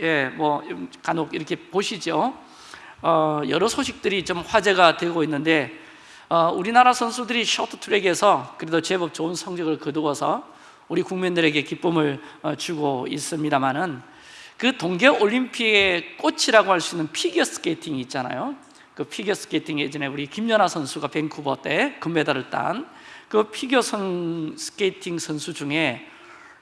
예, 뭐 간혹 이렇게 보시죠. 어, 여러 소식들이 좀 화제가 되고 있는데 어, 우리나라 선수들이 쇼트트랙에서 그래도 제법 좋은 성적을 거두어서 우리 국민들에게 기쁨을 어, 주고 있습니다만은 그 동계 올림픽의 꽃이라고 할 수 있는 피겨 스케이팅이 있잖아요. 그 피겨 스케이팅 예전에 우리 김연아 선수가 밴쿠버 때 금메달을 딴 그 피겨 선 스케이팅 선수 중에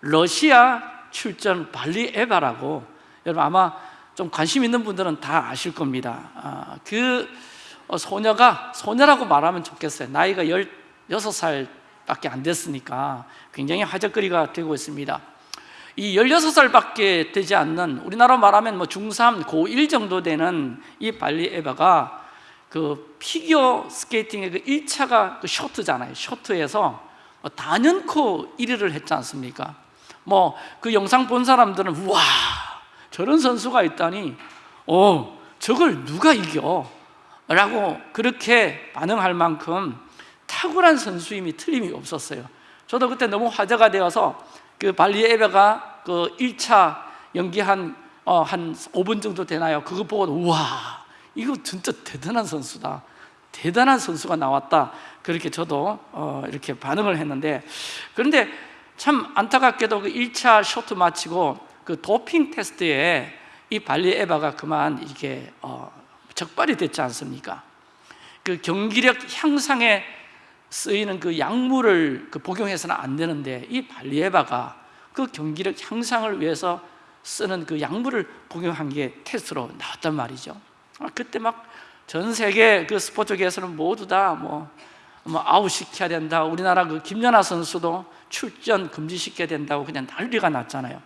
러시아 출전 발리 에바라고 여러분 아마 좀 관심 있는 분들은 다 아실 겁니다. 아, 그 어, 소녀가 소녀라고 말하면 좋겠어요. 나이가 16살밖에 안 됐으니까 굉장히 화제거리가 되고 있습니다. 이 16살밖에 되지 않는 우리나라 말하면 뭐 중3, 고1 정도 되는 이 발리 에바가 그 피겨 스케이팅의 그 1차가 그 쇼트잖아요. 쇼트에서 뭐 단연코 1위를 했지 않습니까? 뭐 그 영상 본 사람들은 우와 저런 선수가 있다니 어 저걸 누가 이겨? 라고 그렇게 반응할 만큼 탁월한 선수임이 틀림이 없었어요 저도 그때 너무 화제가 되어서 그 발리 에베가 그 1차 연기한 어, 한 5분 정도 되나요? 그거 보고 우와 이거 진짜 대단한 선수다 대단한 선수가 나왔다 그렇게 저도 어, 이렇게 반응을 했는데 그런데 참 안타깝게도 그 1차 쇼트 마치고 그 도핑 테스트에 이 발리 에바가 그만 이게 어, 적발이 됐지 않습니까? 그 경기력 향상에 쓰이는 그 약물을 그 복용해서는 안 되는데 이 발리 에바가 그 경기력 향상을 위해서 쓰는 그 약물을 복용한 게 테스트로 나왔단 말이죠. 아, 그때 막 전 세계 그 스포츠계에서는 모두 다뭐 뭐 아웃 시켜야 된다. 우리나라 그 김연아 선수도 출전 금지시켜야 된다고 그냥 난리가 났잖아요.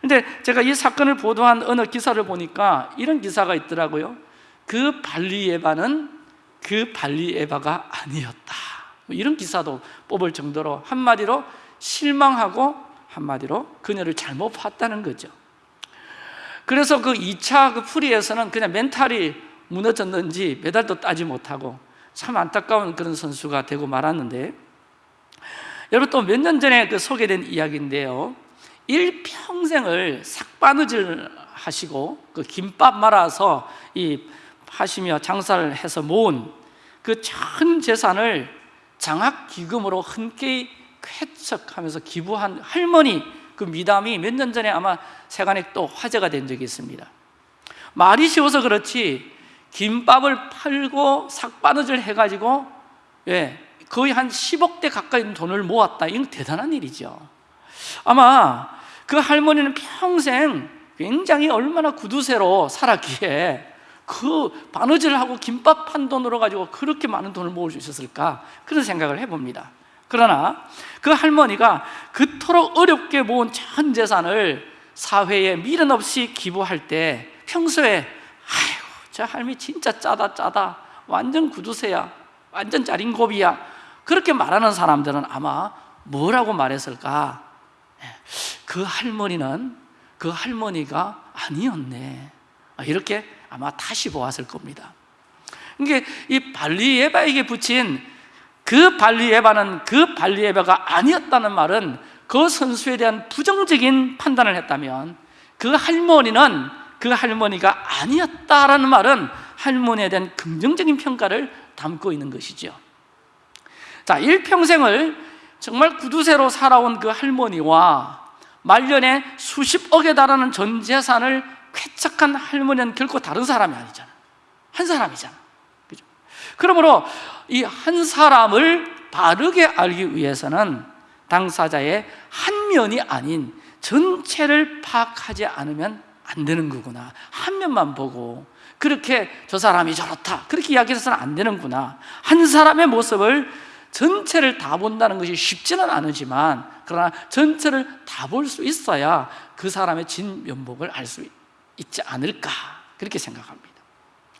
근데 제가 이 사건을 보도한 어느 기사를 보니까 이런 기사가 있더라고요. 그 발리예바는 그 발리예바가 아니었다. 뭐 이런 기사도 뽑을 정도로 한마디로 실망하고 한마디로 그녀를 잘못 봤다는 거죠. 그래서 그 2차 그 프리에서는 그냥 멘탈이 무너졌는지 메달도 따지 못하고 참 안타까운 그런 선수가 되고 말았는데 여러분 또 몇 년 전에 그 소개된 이야기인데요. 일평생을 삯바느질 하시고 그 김밥 말아서 이 하시며 장사를 해서 모은 그전 재산을 장학기금으로 흔쾌히 쾌척하면서 기부한 할머니 그 미담이 몇 년 전에 아마 세간에 또 화제가 된 적이 있습니다. 말이 쉬워서 그렇지 김밥을 팔고 삭바느질 해가지고 예, 거의 한 10억대 가까이 돈을 모았다. 이건 대단한 일이죠. 아마 그 할머니는 평생 굉장히 얼마나 구두쇠로 살았기에 그 바느질을 하고 김밥 판 돈으로 가지고 그렇게 많은 돈을 모을 수 있었을까? 그런 생각을 해봅니다. 그러나 그 할머니가 그토록 어렵게 모은 전 재산을 사회에 미련 없이 기부할 때 평소에 아이고 저 할머니 진짜 짜다 짜다. 완전 구두쇠야. 완전 짜린고비야. 그렇게 말하는 사람들은 아마 뭐라고 말했을까 그 할머니는 그 할머니가 아니었네. 이렇게 아마 다시 보았을 겁니다. 이게 이 발리 에바에게 붙인 그 발리 에바는 그 발리 에바가 아니었다는 말은 그 선수에 대한 부정적인 판단을 했다면 그 할머니는 그 할머니가 아니었다라는 말은 할머니에 대한 긍정적인 평가를 담고 있는 것이죠. 자, 일평생을 정말 구두쇠로 살아온 그 할머니와 말년에 수십억에 달하는 전 재산을 쾌척한 할머니는 결코 다른 사람이 아니잖아. 한 사람이잖아. 그죠? 그러므로 이 한 사람을 바르게 알기 위해서는 당사자의 한 면이 아닌 전체를 파악하지 않으면 안 되는 거구나. 한 면만 보고 그렇게 저 사람이 저렇다 그렇게 이야기해서는 안 되는구나. 한 사람의 모습을 전체를 다 본다는 것이 쉽지는 않으지만 그러나 전체를 다 볼 수 있어야 그 사람의 진면목을 알 수 있지 않을까 그렇게 생각합니다.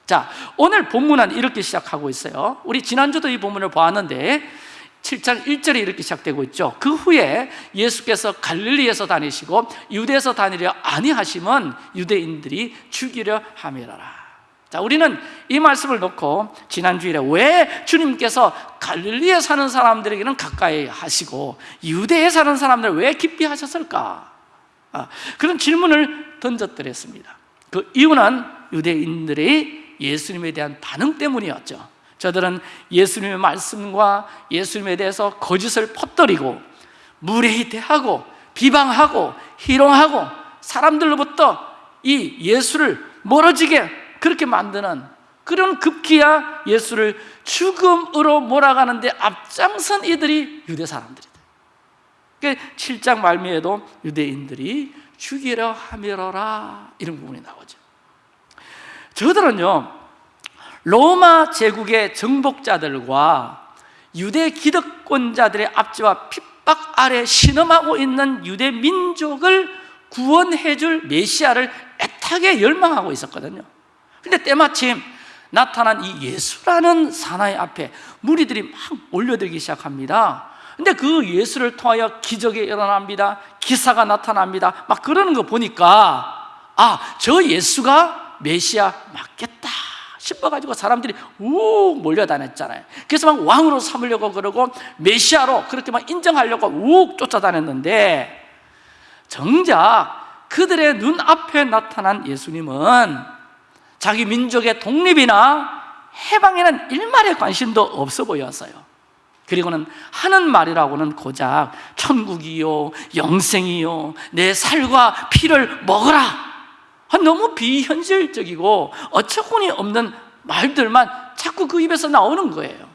자 오늘 본문은 이렇게 시작하고 있어요. 우리 지난주도 이 본문을 보았는데 7장 1절에 이렇게 시작되고 있죠. 그 후에 예수께서 갈릴리에서 다니시고 유대에서 다니려 아니하심은 유대인들이 죽이려 함이라 자, 우리는 이 말씀을 놓고 지난주일에 왜 주님께서 갈릴리에 사는 사람들에게는 가까이 하시고 유대에 사는 사람들 왜 깊이 하셨을까? 아, 그런 질문을 던졌더랬습니다 그 이유는 유대인들의 예수님에 대한 반응 때문이었죠 저들은 예수님의 말씀과 예수님에 대해서 거짓을 퍼뜨리고 무례히 대하고 비방하고 희롱하고 사람들로부터 이 예수를 멀어지게 그렇게 만드는 그런 급기야 예수를 죽음으로 몰아가는데 앞장선 이들이 유대 사람들이다. 그러니까 7장 말미에도 유대인들이 죽이려 하미러라 이런 부분이 나오죠. 저들은요 로마 제국의 정복자들과 유대 기득권자들의 압제와 핍박 아래 신음하고 있는 유대 민족을 구원해 줄 메시아를 애타게 열망하고 있었거든요 근데 때마침 나타난 이 예수라는 사나이 앞에 무리들이 막 몰려들기 시작합니다. 근데 그 예수를 통하여 기적이 일어납니다. 기사가 나타납니다. 막 그러는 거 보니까 아, 저 예수가 메시아 맞겠다 싶어가지고 사람들이 욱 몰려다녔잖아요. 그래서 막 왕으로 삼으려고 그러고 메시아로 그렇게 막 인정하려고 욱 쫓아다녔는데 정작 그들의 눈앞에 나타난 예수님은 자기 민족의 독립이나 해방에는 일말의 관심도 없어 보였어요. 그리고는 하는 말이라고는 고작 천국이요 영생이요 내 살과 피를 먹어라. 너무 비현실적이고 어처구니 없는 말들만 자꾸 그 입에서 나오는 거예요.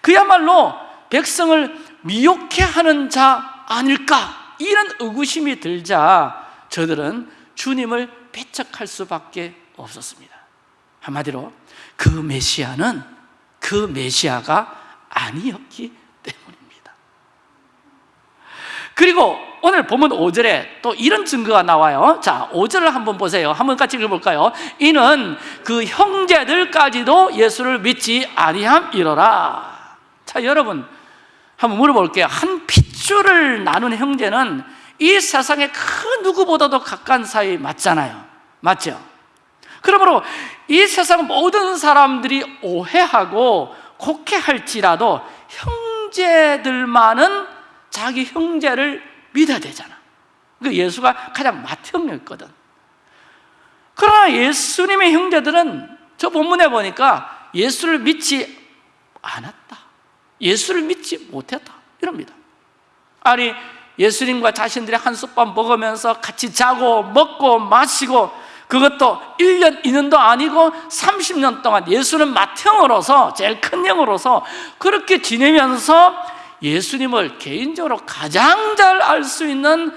그야말로 백성을 미혹해 하는 자 아닐까 이런 의구심이 들자 저들은 주님을 배척할 수밖에 없었습니다. 한마디로 그 메시아는 그 메시아가 아니었기 때문입니다. 그리고 오늘 보면 5절에 또 이런 증거가 나와요. 자 5절을 한번 보세요. 한번 같이 읽어볼까요? 이는 그 형제들까지도 예수를 믿지 아니함이로라. 자 여러분 한번 물어볼게요. 한 핏줄을 나눈 형제는 이 세상에 그 누구보다도 가까운 사이 맞잖아요. 맞죠? 그러므로 이 세상 모든 사람들이 오해하고 곡해할지라도 형제들만은 자기 형제를 믿어야 되잖아. 그 예수가 가장 맏형이었거든. 그러나 예수님의 형제들은 저 본문에 보니까 예수를 믿지 않았다. 예수를 믿지 못했다. 이럽니다. 아니 예수님과 자신들이 한솥밥 먹으면서 같이 자고 먹고 마시고 그것도 1년, 2년도 아니고 30년 동안 예수는 맏형으로서 제일 큰 형으로서 그렇게 지내면서 예수님을 개인적으로 가장 잘 알 수 있는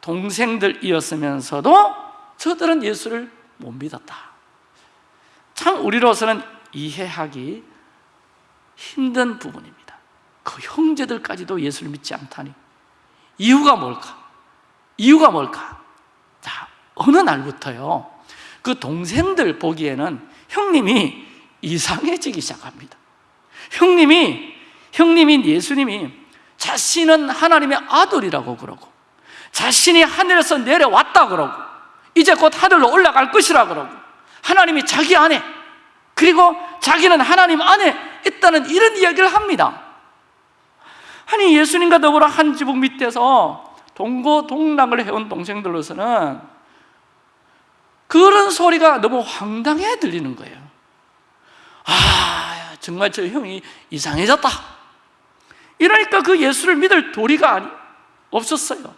동생들이었으면서도 저들은 예수를 못 믿었다 참 우리로서는 이해하기 힘든 부분입니다 그 형제들까지도 예수를 믿지 않다니 이유가 뭘까? 이유가 뭘까? 자, 어느 날부터요 그 동생들 보기에는 형님이 이상해지기 시작합니다. 형님이 형님인 예수님이 자신은 하나님의 아들이라고 그러고 자신이 하늘에서 내려왔다 그러고 이제 곧 하늘로 올라갈 것이라 그러고 하나님이 자기 안에 그리고 자기는 하나님 안에 있다는 이런 이야기를 합니다. 아니 예수님과 더불어 한 지붕 밑에서 동고동락을 해온 동생들로서는 그런 소리가 너무 황당해 들리는 거예요. 아 정말 저 형이 이상해졌다. 이러니까 그 예수를 믿을 도리가 없었어요.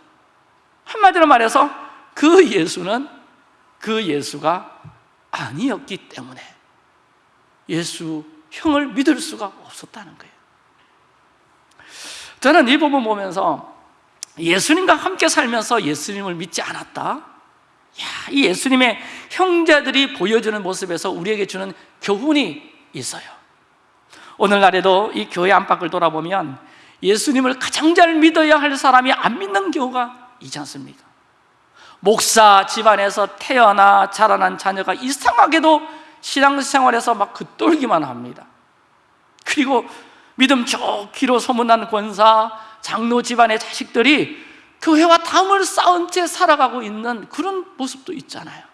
한마디로 말해서 그 예수는 그 예수가 아니었기 때문에 예수 형을 믿을 수가 없었다는 거예요. 저는 이 부분 보면서 예수님과 함께 살면서 예수님을 믿지 않았다 야, 이 예수님의 형제들이 보여주는 모습에서 우리에게 주는 교훈이 있어요 오늘날에도 이 교회 안팎을 돌아보면 예수님을 가장 잘 믿어야 할 사람이 안 믿는 경우가 있지 않습니까? 목사 집안에서 태어나 자라난 자녀가 이상하게도 신앙생활에서 막 긋돌기만 합니다 그리고 믿음 좋기로 소문난 권사, 장로 집안의 자식들이 교회와 담을 쌓은 채 살아가고 있는 그런 모습도 있잖아요.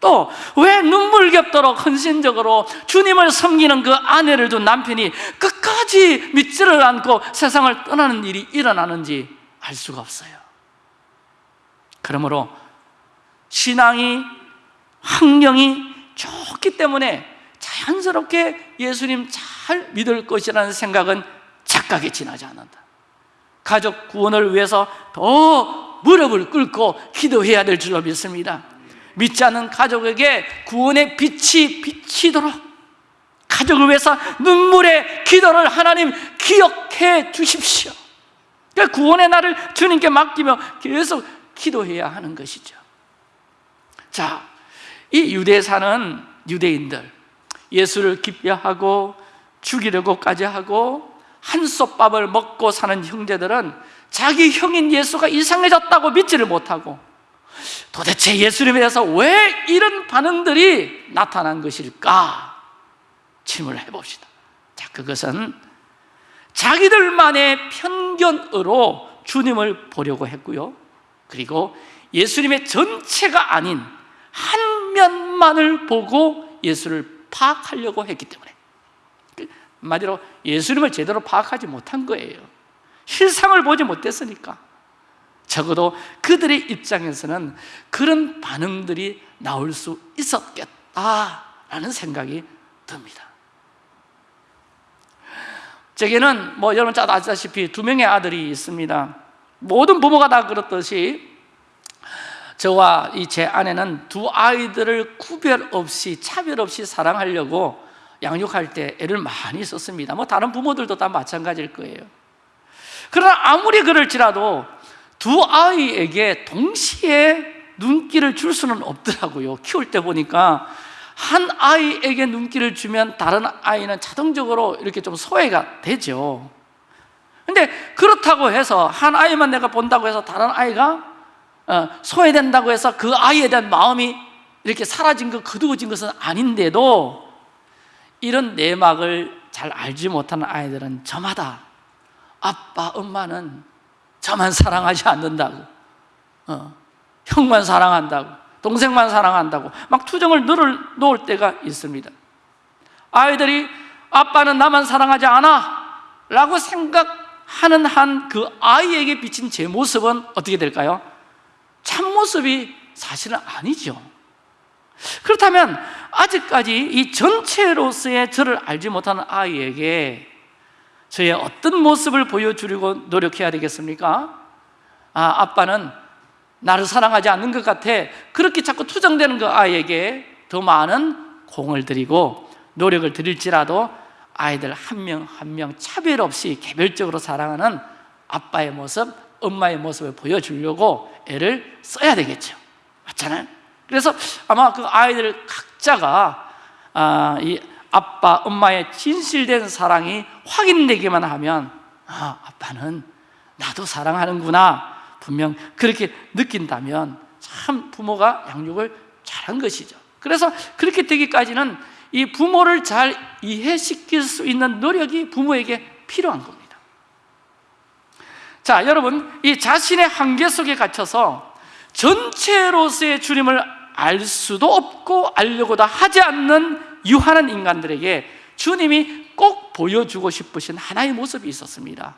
또 왜 눈물겹도록 헌신적으로 주님을 섬기는 그 아내를 둔 남편이 끝까지 믿지를 않고 세상을 떠나는 일이 일어나는지 알 수가 없어요. 그러므로 신앙이 환경이 좋기 때문에 자연스럽게 예수님 잘 믿을 것이라는 생각은 착각에 지나지 않는다 가족 구원을 위해서 더 무릎을 꿇고 기도해야 될 줄로 믿습니다. 믿지 않는 가족에게 구원의 빛이 비치도록 가족을 위해서 눈물의 기도를 하나님 기억해 주십시오. 그러니까 구원의 날을 주님께 맡기며 계속 기도해야 하는 것이죠. 자, 이 유대에 사는 유대인들 예수를 기피하고 죽이려고까지 하고 한솥밥을 먹고 사는 형제들은 자기 형인 예수가 이상해졌다고 믿지를 못하고 도대체 예수님에 대해서 왜 이런 반응들이 나타난 것일까? 질문을 해봅시다 자, 그것은 자기들만의 편견으로 주님을 보려고 했고요 그리고 예수님의 전체가 아닌 한 면만을 보고 예수를 파악하려고 했기 때문에 한마디로 예수님을 제대로 파악하지 못한 거예요. 실상을 보지 못했으니까. 적어도 그들의 입장에서는 그런 반응들이 나올 수 있었겠다라는 생각이 듭니다. 제게는 뭐 여러분 잘 아시다시피 두 명의 아들이 있습니다. 모든 부모가 다 그렇듯이 저와 이 제 아내는 두 아이들을 구별 없이 차별 없이 사랑하려고 양육할 때 애를 많이 썼습니다. 뭐 다른 부모들도 다 마찬가지일 거예요. 그러나 아무리 그럴지라도 두 아이에게 동시에 눈길을 줄 수는 없더라고요. 키울 때 보니까 한 아이에게 눈길을 주면 다른 아이는 자동적으로 이렇게 좀 소외가 되죠. 근데 그렇다고 해서 한 아이만 내가 본다고 해서 다른 아이가 어, 소외된다고 해서 그 아이에 대한 마음이 이렇게 사라진 것, 거두어진 것은 아닌데도 이런 내막을 잘 알지 못하는 아이들은 저마다. 아빠, 엄마는 저만 사랑하지 않는다고. 어, 형만 사랑한다고. 동생만 사랑한다고. 막 투정을 늘을 놓을 때가 있습니다. 아이들이 아빠는 나만 사랑하지 않아! 라고 생각하는 한 그 아이에게 비친 제 모습은 어떻게 될까요? 참모습이 사실은 아니죠 그렇다면 아직까지 이 전체로서의 저를 알지 못하는 아이에게 저의 어떤 모습을 보여주려고 노력해야 되겠습니까? 아, 아빠는 나를 사랑하지 않는 것 같아 그렇게 자꾸 투정되는 그 아이에게 더 많은 공을 들이고 노력을 들일지라도 아이들 한 명 한 명 차별 없이 개별적으로 사랑하는 아빠의 모습, 엄마의 모습을 보여주려고 애를 써야 되겠죠 맞잖아요? 그래서 아마 그 아이들 각자가 아, 이 아빠, 엄마의 진실된 사랑이 확인되기만 하면 아, 아빠는 나도 사랑하는구나. 분명 그렇게 느낀다면 참 부모가 양육을 잘한 것이죠. 그래서 그렇게 되기까지는 이 부모를 잘 이해시킬 수 있는 노력이 부모에게 필요한 겁니다. 자 여러분 이 자신의 한계 속에 갇혀서 전체로서의 주님을 알 수도 없고 알려고도 하지 않는 유한한 인간들에게 주님이 꼭 보여주고 싶으신 하나의 모습이 있었습니다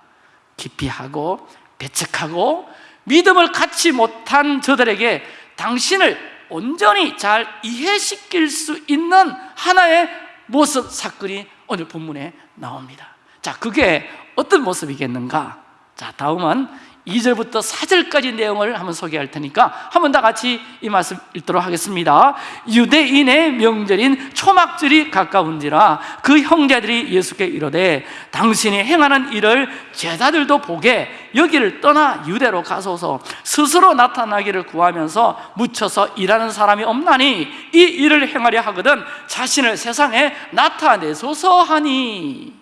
기피하고 배척하고 믿음을 갖지 못한 저들에게 당신을 온전히 잘 이해시킬 수 있는 하나의 모습 사건이 오늘 본문에 나옵니다 자, 그게 어떤 모습이겠는가? 자, 다음은 2절부터 4절까지 내용을 한번 소개할 테니까 한번 다 같이 이 말씀 읽도록 하겠습니다. 유대인의 명절인 초막절이 가까운지라 그 형제들이 예수께 이르되 당신이 행하는 일을 제자들도 보게 여기를 떠나 유대로 가소서. 스스로 나타나기를 구하면서 묻혀서 일하는 사람이 없나니 이 일을 행하려 하거든 자신을 세상에 나타내소서 하니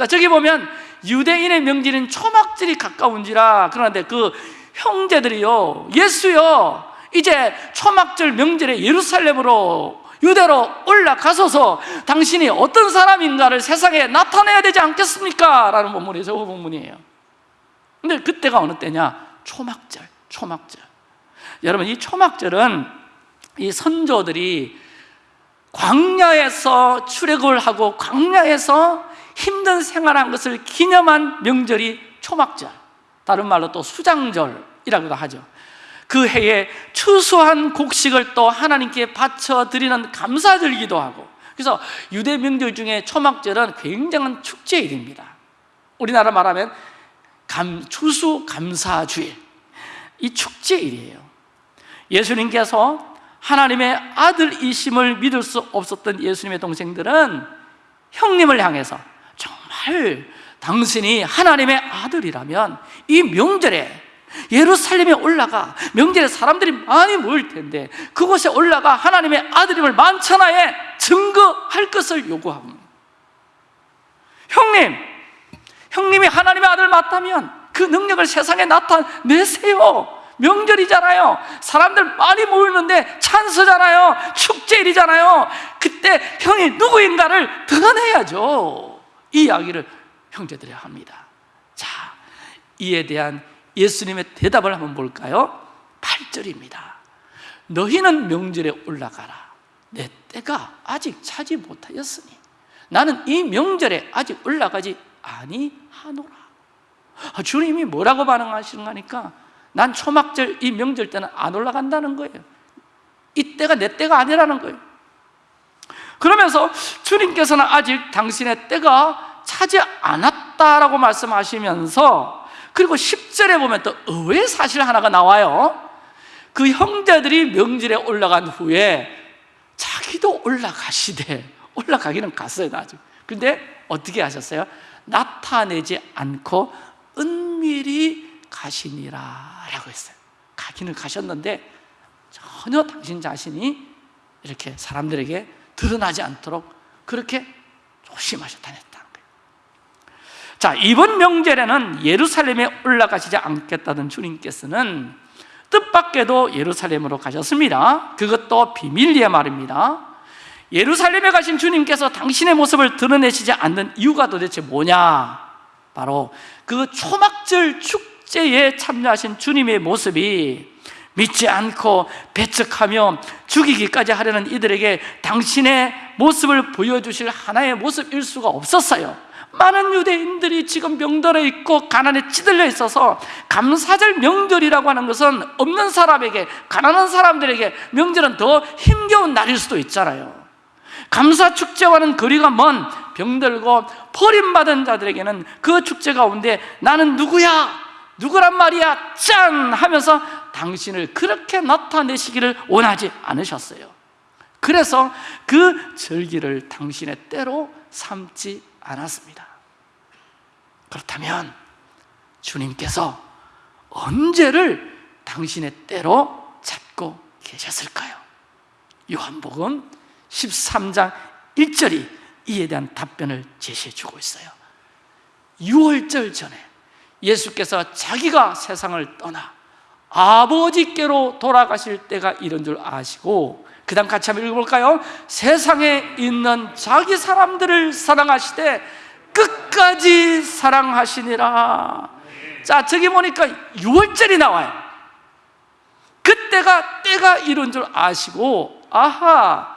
자 저기 보면 유대인의 명절인 초막절이 가까운지라 그런데 그 형제들이요 예수요 이제 초막절 명절에 예루살렘으로 유대로 올라가소서 당신이 어떤 사람인가를 세상에 나타내야 되지 않겠습니까? 라는 본문이에요 저 본문이에요 근데 그때가 어느 때냐? 초막절 초막절 여러분 이 초막절은 이 선조들이 광야에서 출애굽을 하고 광야에서 힘든 생활한 것을 기념한 명절이 초막절 다른 말로 또 수장절이라고도 하죠. 그 해에 추수한 곡식을 또 하나님께 바쳐 드리는 감사절기도 하고 그래서 유대 명절 중에 초막절은 굉장한 축제일입니다. 우리나라 말하면 감, 추수 감사주일 이 축제일이에요. 예수님께서 하나님의 아들이심을 믿을 수 없었던 예수님의 동생들은 형님을 향해서 정말 당신이 하나님의 아들이라면 이 명절에 예루살렘에 올라가 명절에 사람들이 많이 모일 텐데 그곳에 올라가 하나님의 아들임을 만천하에 증거할 것을 요구합니다 형님, 형님이 하나님의 아들 맞다면 그 능력을 세상에 나타내세요. 명절이잖아요. 사람들 많이 모이는데 찬스잖아요. 축제일이잖아요. 그때 형이 누구인가를 드러내야죠 이 이야기를 형제들이 합니다. 자, 이에 대한 예수님의 대답을 한번 볼까요? 8절입니다. 너희는 명절에 올라가라. 내 때가 아직 차지 못하였으니 나는 이 명절에 아직 올라가지 아니하노라. 아, 주님이 뭐라고 반응하시는 거니까 난 초막절 이 명절 때는 안 올라간다는 거예요. 이때가 내 때가 아니라는 거예요 그러면서 주님께서는 아직 당신의 때가 차지 않았다라고 말씀하시면서 그리고 10절에 보면 또 의외의 사실 하나가 나와요. 그 형제들이 명절에 올라간 후에 자기도 올라가시되 올라가기는 갔어요 나중에 근데 어떻게 하셨어요? 나타내지 않고 은밀히 가시니라 라고 했어요. 가기는 가셨는데 전혀 당신 자신이 이렇게 사람들에게 드러나지 않도록 그렇게 조심하셨다는 거예요. 자 이번 명절에는 예루살렘에 올라가시지 않겠다던 주님께서는 뜻밖에도 예루살렘으로 가셨습니다. 그것도 비밀리에 말입니다. 예루살렘에 가신 주님께서 당신의 모습을 드러내시지 않는 이유가 도대체 뭐냐? 바로 그 초막절 축제에 참여하신 주님의 모습이 믿지 않고 배척하며 죽이기까지 하려는 이들에게 당신의 모습을 보여주실 하나의 모습일 수가 없었어요 많은 유대인들이 지금 명절에 있고 가난에 찌들려 있어서 감사절 명절이라고 하는 것은 없는 사람에게 가난한 사람들에게 명절은 더 힘겨운 날일 수도 있잖아요 감사 축제와는 거리가 먼 병들고 버림받은 자들에게는 그 축제 가운데 나는 누구야? 누구란 말이야? 짠! 하면서 당신을 그렇게 나타내시기를 원하지 않으셨어요 그래서 그 절기를 당신의 때로 삼지 않았습니다 그렇다면 주님께서 언제를 당신의 때로 잡고 계셨을까요? 요한복음 13장 1절이 이에 대한 답변을 제시해 주고 있어요 6월절 전에 예수께서 자기가 세상을 떠나 아버지께로 돌아가실 때가 이런 줄 아시고 그 다음 같이 한번 읽어볼까요? 세상에 있는 자기 사람들을 사랑하시되 끝까지 사랑하시니라 자 저기 보니까 6월절이 나와요 그때가 때가 이런 줄 아시고 아하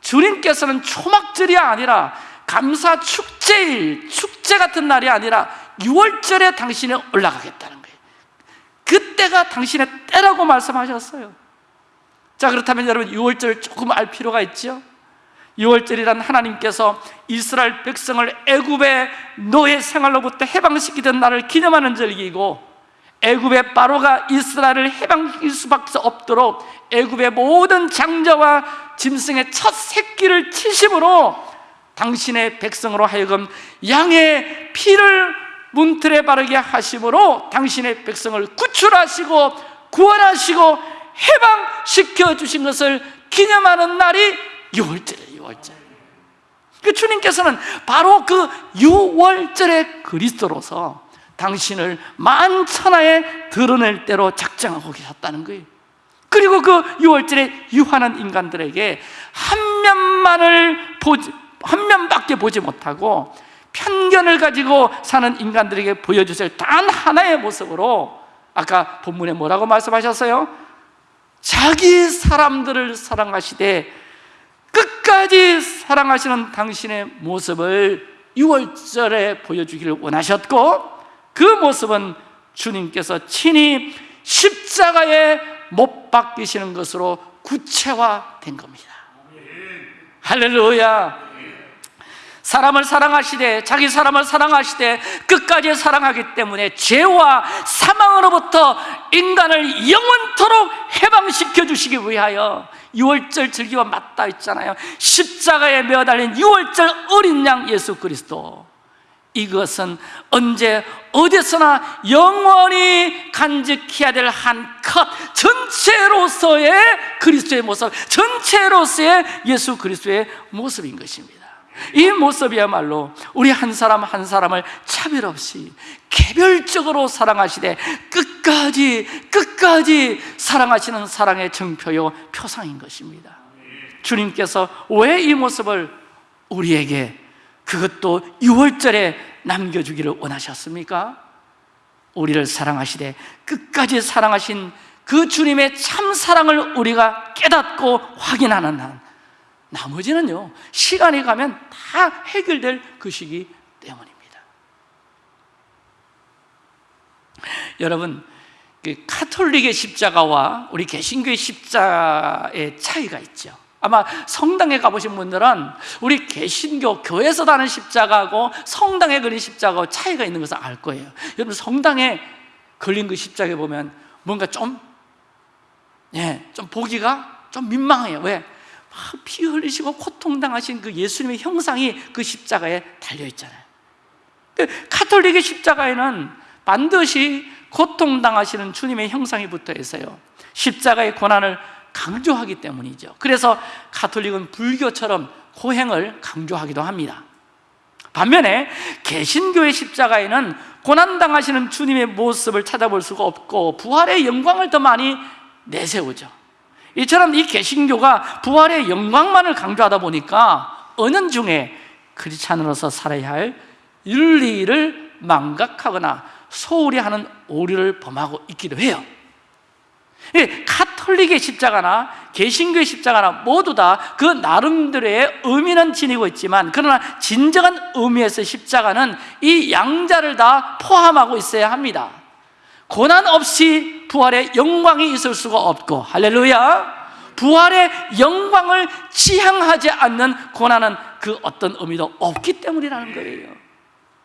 주님께서는 초막절이 아니라 감사 축제일, 축제 같은 날이 아니라 6월절에 당신이 올라가겠다는 거예요. 그때가 당신의 때라고 말씀하셨어요. 자 그렇다면 여러분 6월절 조금 알 필요가 있죠? 6월절이란 하나님께서 이스라엘 백성을 애굽의 노예 생활로부터 해방시키던 날을 기념하는 절기이고 애굽의 바로가 이스라엘을 해방시킬 수밖에 없도록 애굽의 모든 장자와 짐승의 첫 새끼를 치심으로 당신의 백성으로 하여금 양의 피를 문틀에 바르게 하심으로 당신의 백성을 구출하시고 구원하시고 해방시켜 주신 것을 기념하는 날이 6월절이에요 6월절. 그 주님께서는 바로 그 6월절의 그리스도로서 당신을 만천하에 드러낼 대로 작정하고 계셨다는 거예요. 그리고 그 6월절에 유한한 인간들에게 한 면만을 보지 한 면밖에 보지 못하고 편견을 가지고 사는 인간들에게 보여주실 단 하나의 모습으로 아까 본문에 뭐라고 말씀하셨어요? 자기 사람들을 사랑하시되 끝까지 사랑하시는 당신의 모습을 6월절에 보여주기를 원하셨고 그 모습은 주님께서 친히 십자가에 못 박히시는 것으로 구체화된 겁니다. 할렐루야 사람을 사랑하시되 자기 사람을 사랑하시되 끝까지 사랑하기 때문에 죄와 사망으로부터 인간을 영원토록 해방시켜 주시기 위하여 6월절 즐기와 맞닿아 있잖아요. 십자가에 매어달린 6월절 어린 양 예수 그리스도. 이것은 언제 어디서나 영원히 간직해야 될 한 컷 전체로서의 그리스도의 모습 전체로서의 예수 그리스도의 모습인 것입니다 이 모습이야말로 우리 한 사람 한 사람을 차별 없이 개별적으로 사랑하시되 끝까지 끝까지 사랑하시는 사랑의 증표요 표상인 것입니다 주님께서 왜 이 모습을 우리에게 그것도 6월절에 남겨주기를 원하셨습니까? 우리를 사랑하시되 끝까지 사랑하신 그 주님의 참 사랑을 우리가 깨닫고 확인하는 한 나머지는요 시간이 가면 다 해결될 것이기 때문입니다. 여러분 그 카톨릭의 십자가와 우리 개신교의 십자가의 차이가 있죠. 아마 성당에 가보신 분들은 우리 개신교 교회에서 다는 십자가하고 성당에 그린 십자가하고 차이가 있는 것을 알 거예요. 여러분 성당에 걸린 그 십자가에 보면 뭔가 좀, 예, 좀 보기가 좀 민망해요. 왜? 피 흘리시고 고통당하신 그 예수님의 형상이 그 십자가에 달려있잖아요. 카톨릭의 십자가에는 반드시 고통당하시는 주님의 형상이 붙어 있어요. 십자가의 고난을 강조하기 때문이죠. 그래서 카톨릭은 불교처럼 고행을 강조하기도 합니다. 반면에 개신교의 십자가에는 고난당하시는 주님의 모습을 찾아볼 수가 없고 부활의 영광을 더 많이 내세우죠 이처럼 이 개신교가 부활의 영광만을 강조하다 보니까 은연 중에 크리스찬으로서 살아야 할 윤리를 망각하거나 소홀히 하는 오류를 범하고 있기도 해요. 카톨릭의 십자가나 개신교의 십자가나 모두 다 그 나름대로의 의미는 지니고 있지만 그러나 진정한 의미에서 십자가는 이 양자를 다 포함하고 있어야 합니다 고난 없이 부활의 영광이 있을 수가 없고 할렐루야. 부활의 영광을 지향하지 않는 고난은 그 어떤 의미도 없기 때문이라는 거예요.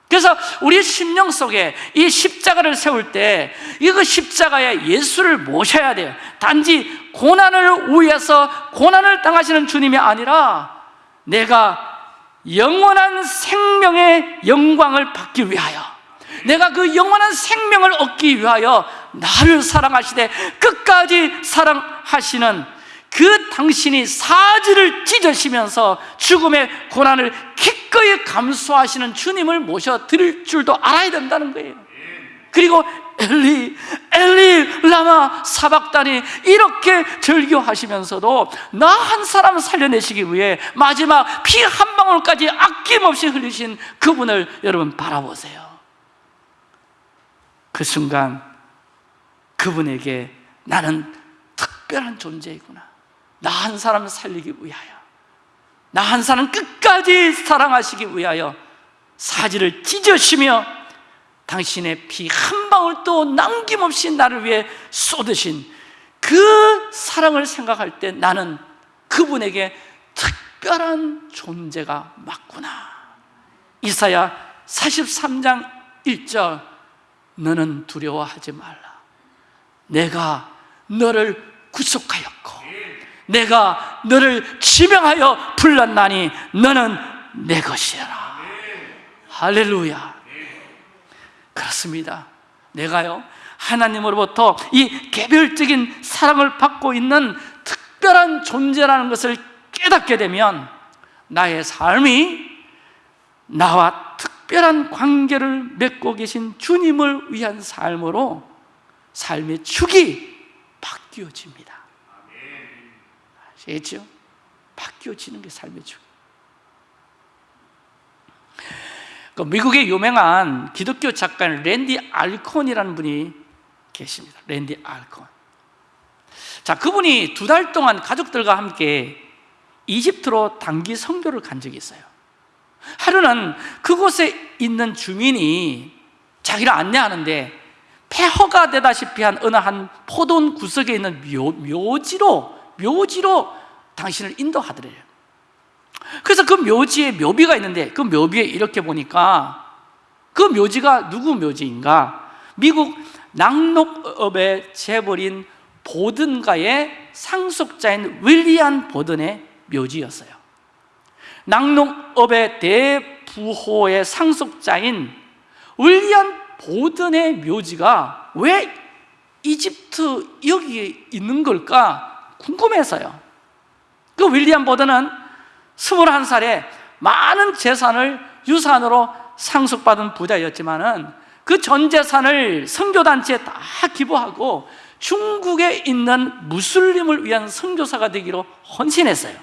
그래서 우리 심령 속에 이 십자가를 세울 때 이거 십자가에 예수를 모셔야 돼요. 단지 고난을 위해서 고난을 당하시는 주님이 아니라 내가 영원한 생명의 영광을 받기 위하여 내가 그 영원한 생명을 얻기 위하여 나를 사랑하시되 끝까지 사랑하시는 그 당신이 사지를 찢으시면서 죽음의 고난을 기꺼이 감수하시는 주님을 모셔 드릴 줄도 알아야 된다는 거예요. 그리고 엘리 엘리 라마 사박단이 이렇게 절교하시면서도 나 한 사람 살려내시기 위해 마지막 피 한 방울까지 아낌없이 흘리신 그분을 여러분 바라보세요 그 순간 그분에게 나는 특별한 존재이구나. 나 한 사람 살리기 위하여. 나 한 사람 끝까지 사랑하시기 위하여 사지를 찢으시며 당신의 피 한 방울도 남김없이 나를 위해 쏟으신 그 사랑을 생각할 때 나는 그분에게 특별한 존재가 맞구나. 이사야 43장 1절 너는 두려워하지 말라. 내가 너를 구속하였고 내가 너를 지명하여 불렀나니 너는 내 것이라. 할렐루야. 그렇습니다. 내가요 하나님으로부터 이 개별적인 사랑을 받고 있는 특별한 존재라는 것을 깨닫게 되면 나의 삶이 나와 특별한 관계를 맺고 계신 주님을 위한 삶으로 삶의 축이 바뀌어집니다. 아시겠죠? 바뀌어지는 게 삶의 축. 그 미국의 유명한 기독교 작가 랜디 알콘이라는 분이 계십니다. 랜디 알콘 자, 그분이 두 달 동안 가족들과 함께 이집트로 단기 선교를 간 적이 있어요 하루는 그곳에 있는 주민이 자기를 안내하는데 폐허가 되다시피 한 어느 한 포돈 구석에 있는 묘, 묘지로 묘지로 당신을 인도하더래요 그래서 그 묘지에 묘비가 있는데 그 묘비에 이렇게 보니까 그 묘지가 누구 묘지인가? 미국 낙록업의 재벌인 보든가의 상속자인 윌리안 보든의 묘지였어요 낙록업의 대부호의 상속자인 윌리안 보든의 묘지가 왜 이집트 여기에 있는 걸까 궁금해서요. 그 윌리엄 보든은 21살에 많은 재산을 유산으로 상속받은 부자였지만 은 그 전 재산을 선교단체에 다 기부하고 중국에 있는 무슬림을 위한 선교사가 되기로 헌신했어요.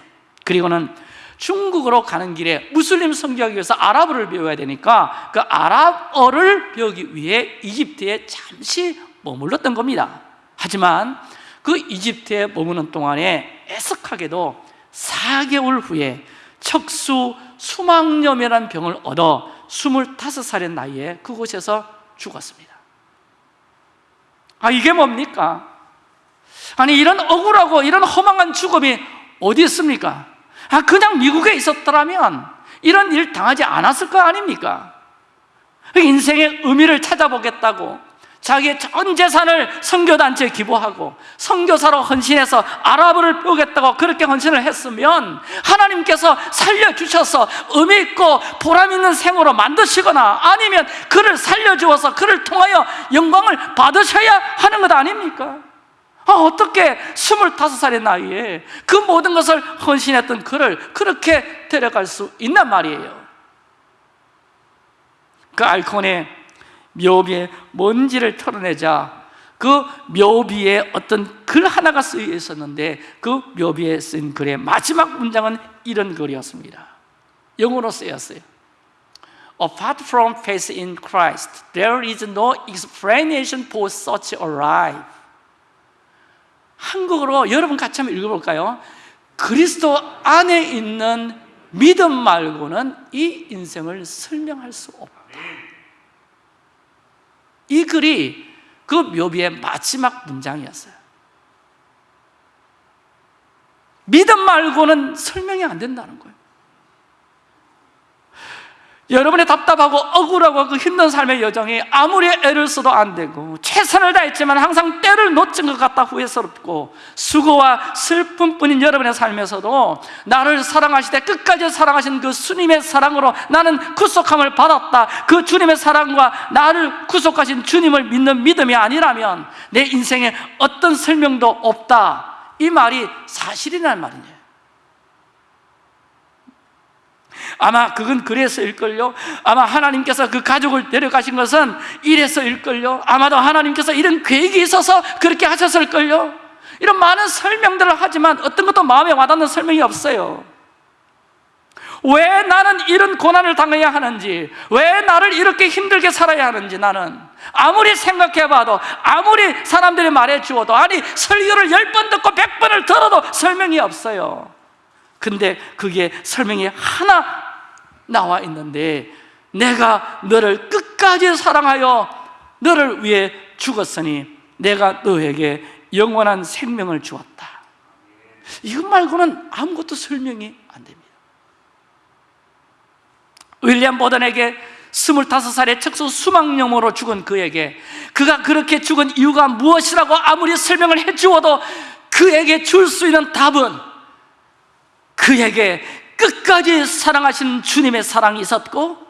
그리고는 중국으로 가는 길에 무슬림 선교하기 위해서 아랍어를 배워야 되니까 그 아랍어를 배우기 위해 이집트에 잠시 머물렀던 겁니다 하지만 그 이집트에 머무는 동안에 애석하게도 4개월 후에 척수 수막염이라는 병을 얻어 25살의 나이에 그곳에서 죽었습니다 아 이게 뭡니까? 아니 이런 억울하고 이런 허망한 죽음이 어디 있습니까? 아 그냥 미국에 있었더라면 이런 일 당하지 않았을 거 아닙니까? 인생의 의미를 찾아보겠다고 자기의 전 재산을 선교단체에 기부하고 선교사로 헌신해서 아랍어를 배우겠다고 그렇게 헌신을 했으면 하나님께서 살려주셔서 의미 있고 보람 있는 생으로 만드시거나 아니면 그를 살려주어서 그를 통하여 영광을 받으셔야 하는 것 아닙니까? 아, 어떻게 25살의 나이에 그 모든 것을 헌신했던 그를 그렇게 데려갈 수 있단 말이에요. 그 알콘의 묘비에 먼지를 털어내자 그 묘비에 어떤 글 하나가 쓰여 있었는데 그 묘비에 쓴 글의 마지막 문장은 이런 글이었습니다. 영어로 쓰였어요. Apart from faith in Christ, there is no explanation for such a life 한국어로 여러분 같이 한번 읽어볼까요? 그리스도 안에 있는 믿음 말고는 이 인생을 설명할 수 없다. 이 글이 그 묘비의 마지막 문장이었어요. 믿음 말고는 설명이 안 된다는 거예요 여러분의 답답하고 억울하고 그 힘든 삶의 여정이 아무리 애를 써도 안 되고 최선을 다했지만 항상 때를 놓친 것 같다 후회스럽고 수고와 슬픔뿐인 여러분의 삶에서도 나를 사랑하시되 끝까지 사랑하신 그 주님의 사랑으로 나는 구속함을 받았다. 그 주님의 사랑과 나를 구속하신 주님을 믿는 믿음이 아니라면 내 인생에 어떤 설명도 없다. 이 말이 사실이라는 말이에요 아마 그건 그래서일걸요? 아마 하나님께서 그 가족을 데려가신 것은 이래서일걸요? 아마도 하나님께서 이런 계획이 있어서 그렇게 하셨을걸요? 이런 많은 설명들을 하지만 어떤 것도 마음에 와닿는 설명이 없어요. 왜 나는 이런 고난을 당해야 하는지 왜 나를 이렇게 힘들게 살아야 하는지 나는 아무리 생각해봐도 아무리 사람들이 말해주어도 아니 설교를 열 번 듣고 백 번을 들어도 설명이 없어요 근데 그게 설명이 하나 나와 있는데 내가 너를 끝까지 사랑하여 너를 위해 죽었으니 내가 너에게 영원한 생명을 주었다. 이것 말고는 아무것도 설명이 안 됩니다. 윌리엄 보던에게 25살의 척수 수막염으로 죽은 그에게 그가 그렇게 죽은 이유가 무엇이라고 아무리 설명을 해주어도 그에게 줄 수 있는 답은 그에게 끝까지 사랑하신 주님의 사랑이 있었고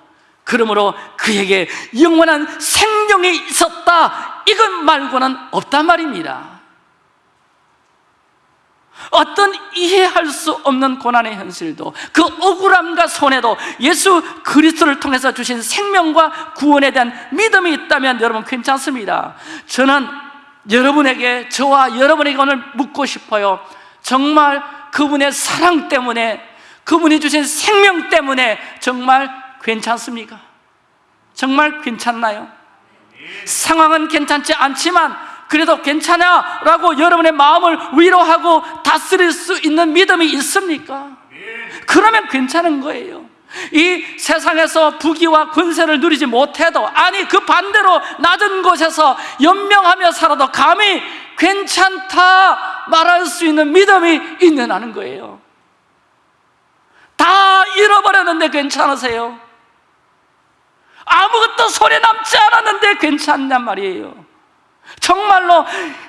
그러므로 그에게 영원한 생명이 있었다. 이것 말고는 없단 말입니다. 어떤 이해할 수 없는 고난의 현실도 그 억울함과 손해도 예수 그리스도를 통해서 주신 생명과 구원에 대한 믿음이 있다면 여러분 괜찮습니다. 저는 여러분에게 저와 여러분에게 오늘 묻고 싶어요. 정말 그분의 사랑 때문에 그분이 주신 생명 때문에 정말 괜찮습니까? 정말 괜찮나요? 상황은 괜찮지 않지만 그래도 괜찮아 라고 여러분의 마음을 위로하고 다스릴 수 있는 믿음이 있습니까? 그러면 괜찮은 거예요 이 세상에서 부귀와 권세를 누리지 못해도 아니 그 반대로 낮은 곳에서 연명하며 살아도 감히 괜찮다 말할 수 있는 믿음이 있느냐는 거예요 다 잃어버렸는데 괜찮으세요? 아무것도 소리 남지 않았는데 괜찮냔 말이에요 정말로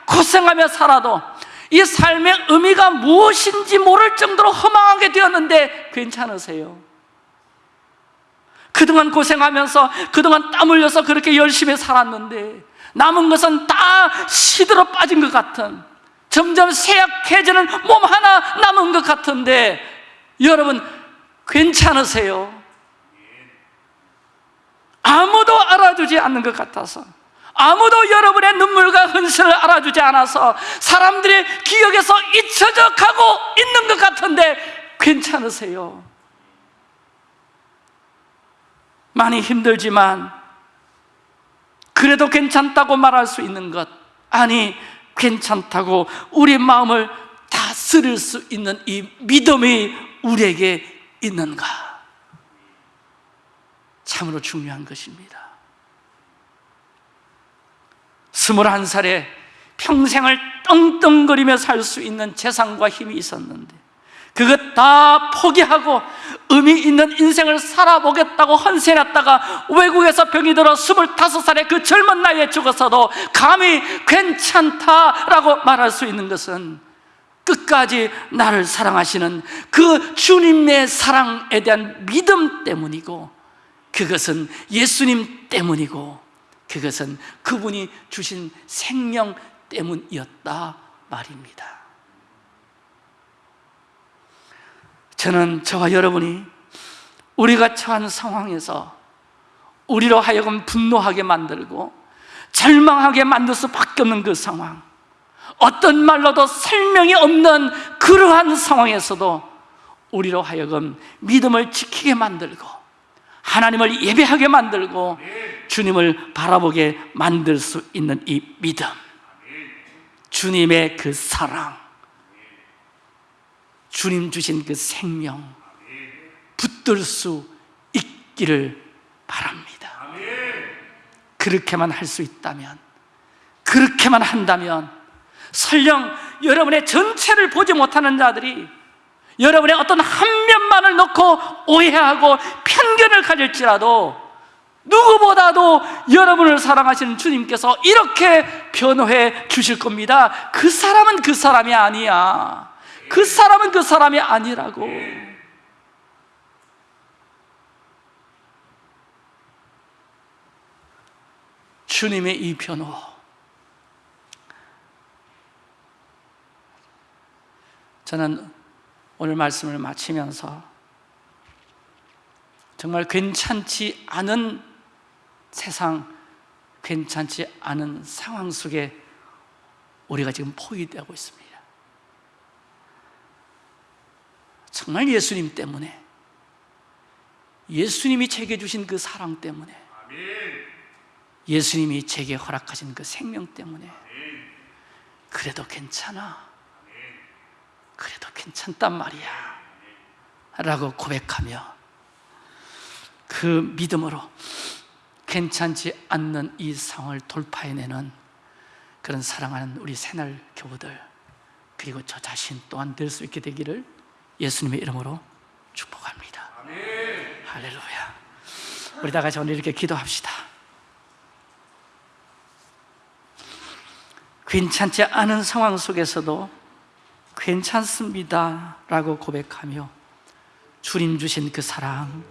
고생하며 살아도 이 삶의 의미가 무엇인지 모를 정도로 허망하게 되었는데 괜찮으세요? 그동안 고생하면서 그동안 땀 흘려서 그렇게 열심히 살았는데 남은 것은 다 시들어 빠진 것 같은 점점 쇠약해지는 몸 하나 남은 것 같은데 여러분 괜찮으세요? 아무도 알아주지 않는 것 같아서 아무도 여러분의 눈물과 흔슬을 알아주지 않아서 사람들의 기억에서 잊혀져 가고 있는 것 같은데 괜찮으세요? 많이 힘들지만 그래도 괜찮다고 말할 수 있는 것 아니 괜찮다고 우리 마음을 다스릴 수 있는 이 믿음이 우리에게 있는가 참으로 중요한 것입니다. 스물한 살에 평생을 떵떵거리며 살 수 있는 재산과 힘이 있었는데 그것 다 포기하고 의미 있는 인생을 살아보겠다고 헌신했다가 외국에서 병이 들어 25살의 그 젊은 나이에 죽었어도 감히 괜찮다라고 말할 수 있는 것은 끝까지 나를 사랑하시는 그 주님의 사랑에 대한 믿음 때문이고 그것은 예수님 때문이고 그것은 그분이 주신 생명 때문이었다 말입니다 저는 저와 여러분이 우리가 처한 상황에서 우리로 하여금 분노하게 만들고 절망하게 만들 수밖에 없는 그 상황 어떤 말로도 설명이 없는 그러한 상황에서도 우리로 하여금 믿음을 지키게 만들고 하나님을 예배하게 만들고 주님을 바라보게 만들 수 있는 이 믿음 주님의 그 사랑 주님 주신 그 생명 붙들 수 있기를 바랍니다. 그렇게만 할 수 있다면 그렇게만 한다면 설령 여러분의 전체를 보지 못하는 자들이 여러분의 어떤 한 면만을 놓고 오해하고 편견을 가질지라도 누구보다도 여러분을 사랑하시는 주님께서 이렇게 변호해 주실 겁니다. 그 사람은 그 사람이 아니야 그 사람은 그 사람이 아니라고. 주님의 이 변호. 저는 오늘 말씀을 마치면서 정말 괜찮지 않은 세상, 괜찮지 않은 상황 속에 우리가 지금 포위되고 있습니다 정말 예수님 때문에 예수님이 제게 주신 그 사랑 때문에 예수님이 제게 허락하신 그 생명 때문에 그래도 괜찮아? 그래도 괜찮단 말이야. 라고 고백하며 그 믿음으로 괜찮지 않는 이 상황을 돌파해내는 그런 사랑하는 우리 새날 교우들 그리고 저 자신 또한 될 수 있게 되기를 예수님의 이름으로 축복합니다. 할렐루야. 우리 다 같이 오늘 이렇게 기도합시다. 괜찮지 않은 상황 속에서도 괜찮습니다 라고 고백하며 주님 주신 그 사랑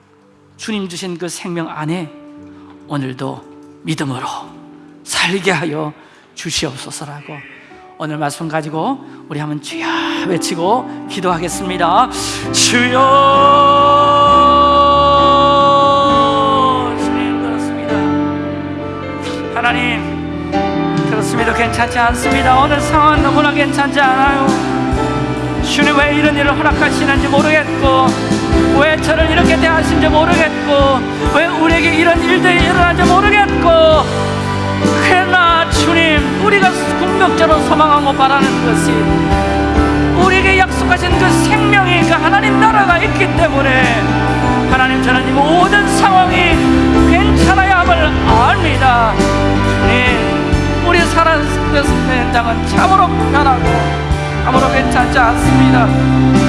주님 주신 그 생명 안에 오늘도 믿음으로 살게 하여 주시옵소서라고 오늘 말씀 가지고 우리 한번 주여 외치고 기도하겠습니다. 주여. 주님 그렇습니다. 하나님 그렇습니다. 괜찮지 않습니다. 오늘 상황은 너무나 괜찮지 않아요. 주님 왜 이런 일을 허락하시는지 모르겠고 왜 저를 이렇게 대하신지 모르겠고 왜 우리에게 이런 일들이 일어나는지 모르겠고 주님 우리가 궁극적으로 소망하고 바라는 것이 우리에게 약속하신 그 생명이 그 하나님 나라가 있기 때문에 하나님 저는 이 모든 상황이 괜찮아야 함을 압니다. 주님 우리 살아는 현장은 참으로 편하고 아무로 괜찮지 않습니다.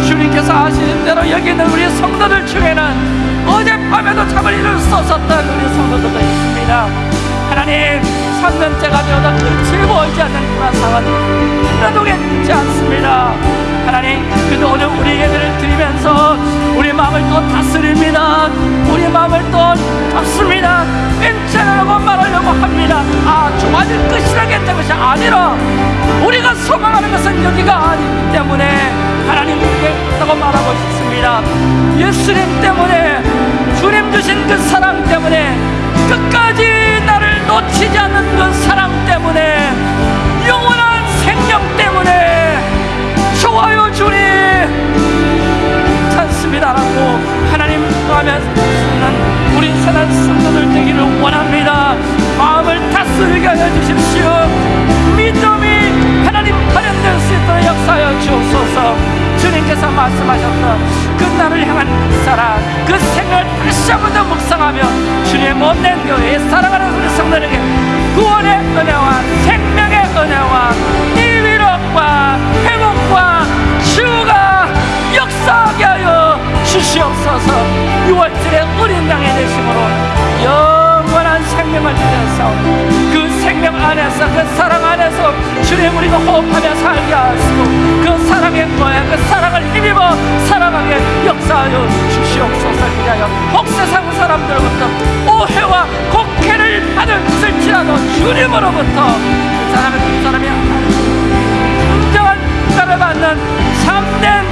주님께서 아시는 대로 여기 있는 우리 성도들 중에는 어젯밤에도 잠을 이룰 수 없었던 우리 성도들도 있습니다. 하나님 3년째가 되어도 끝을 보이지 않는 불안상은 하나도 괜찮지 않습니다. 하나님 그래도 오늘 우리 예배를 드리면서 우리 마음을 또 다스립니다. 우리 마음을 또 잡습니다. 괜찮으라고 말하려고 합니다. 아 좋아질 것이라겠다 것이 아니라 우리가 소망하는 것은 여기가 아니기 때문에 하나님 있다고 말하고 있습니다. 예수님 때문에 주님 주신 그 사랑 때문에 끝까지 놓치지 않는 그 사랑 때문에 영원한 생명 때문에 좋아요 주님. 찬습니다라고 하나님 하면서는 우리 선한 성도들 되기를 원합니다. 마음을 다스리게 하여 주십시오. 믿음이 하나님 발현될 수 있도록 역사하여 주옵소서 주님께서 말씀하셨던 그 나를 향한 그 사랑 그 생을 다시 한번 더 묵상하며 주님의 못낸 교회에 사랑하는 우리 성도에게 구원의 은혜와 생명의 은혜와 이 위로과 회복과 주가 역사하게 하여 주시옵소서. 6월절에 어린 양의 영원한 생명을 주셔서 그 생명 안에서 그 사랑 안에서 주님 우리가 호흡하며 살게 하시고 그 사랑의 거야 그 사랑을 힘입어 살아가게 역사하여 주시옵소서. 그리하여 혹 세상 사람들로부터 오해와 곡해를 받을지라도 주님으로부터 그 사람은 그 사람이 진정한 평가를 받는 참된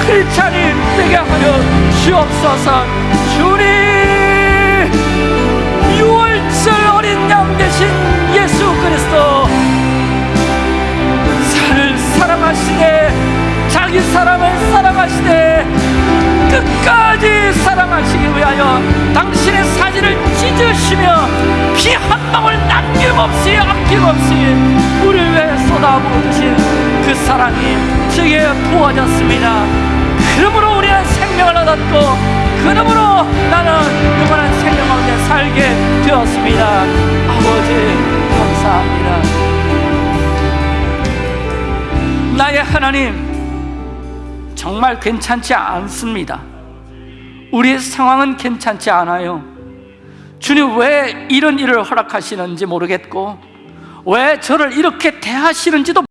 크리스찬이 되게 하여 주옵소서. 주님 그리스도 살을 사랑하시되 자기 사람을 사랑하시되 끝까지 사랑하시기 위하여 당신의 사진을 찢으시며 피 한 방울 남김없이 아낌없이 우리를 위해 쏟아 부으신 그 사랑이 제게 부어졌습니다. 그러므로 우리는 생명을 얻었고 그러므로 나는 영원한 생명 가운데 살게 되었습니다. 아버지 감사합니다 나의 하나님 정말 괜찮지 않습니다. 우리의 상황은 괜찮지 않아요. 주님 왜 이런 일을 허락하시는지 모르겠고 왜 저를 이렇게 대하시는지도